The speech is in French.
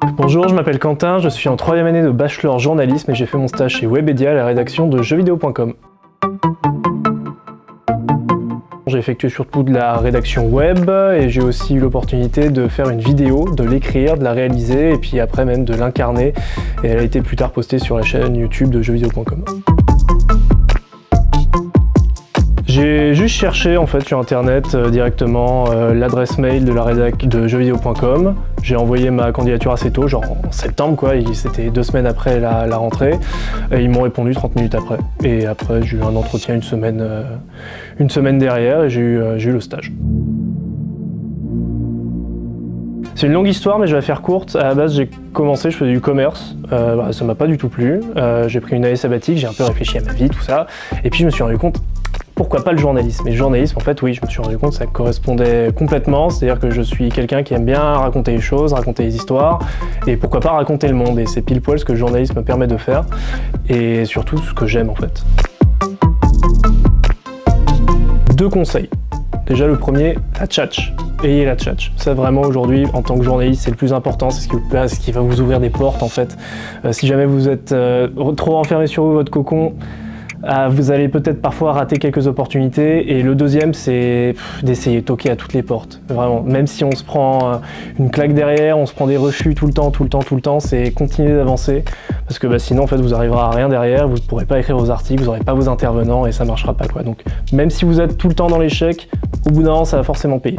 Bonjour, je m'appelle Quentin, je suis en troisième année de bachelor journalisme et j'ai fait mon stage chez Webedia à la rédaction de jeuxvideo.com. J'ai effectué surtout de la rédaction web et j'ai aussi eu l'opportunité de faire une vidéo, de l'écrire, de la réaliser et puis après même de l'incarner et elle a été plus tard postée sur la chaîne YouTube de jeuxvideo.com. juste cherché en fait sur internet euh, directement euh, l'adresse mail de la rédac de jeuxvideo.com. J'ai envoyé ma candidature assez tôt, genre en septembre quoi, c'était deux semaines après la, rentrée. Et ils m'ont répondu 30 minutes après. Et après j'ai eu un entretien une semaine, euh, une semaine derrière et j'ai eu, eu le stage. C'est une longue histoire, mais je vais la faire courte. À la base, j'ai commencé, je faisais du commerce. Euh, bah, ça m'a pas du tout plu. j'ai pris une année sabbatique, j'ai un peu réfléchi à ma vie, tout ça. Et puis, je me suis rendu compte, pourquoi pas le journalisme Et le journalisme, en fait, oui, je me suis rendu compte que ça correspondait complètement, c'est-à-dire que je suis quelqu'un qui aime bien raconter les choses, raconter les histoires, et pourquoi pas raconter le monde, et c'est pile poil ce que le journalisme me permet de faire, et surtout ce que j'aime en fait. Deux conseils. Déjà le premier, la tchatch. Ayez la tchatch. Ça vraiment aujourd'hui, en tant que journaliste, c'est le plus important, c'est ce, qui va vous ouvrir des portes en fait. Euh, si jamais vous êtes euh, trop enfermé sur vous, votre cocon, vous allez peut-être parfois rater quelques opportunités. Et le deuxième, c'est d'essayer de toquer à toutes les portes. Vraiment, même si on se prend euh, une claque derrière, on se prend des refus tout le temps, tout le temps, tout le temps, c'est continuer d'avancer. Parce que bah, sinon, en fait, vous arriverez à rien derrière, vous ne pourrez pas écrire vos articles, vous n'aurez pas vos intervenants et ça ne marchera pas. Quoi. Donc, même si vous êtes tout le temps dans l'échec, au bout d'un an, ça va forcément payer.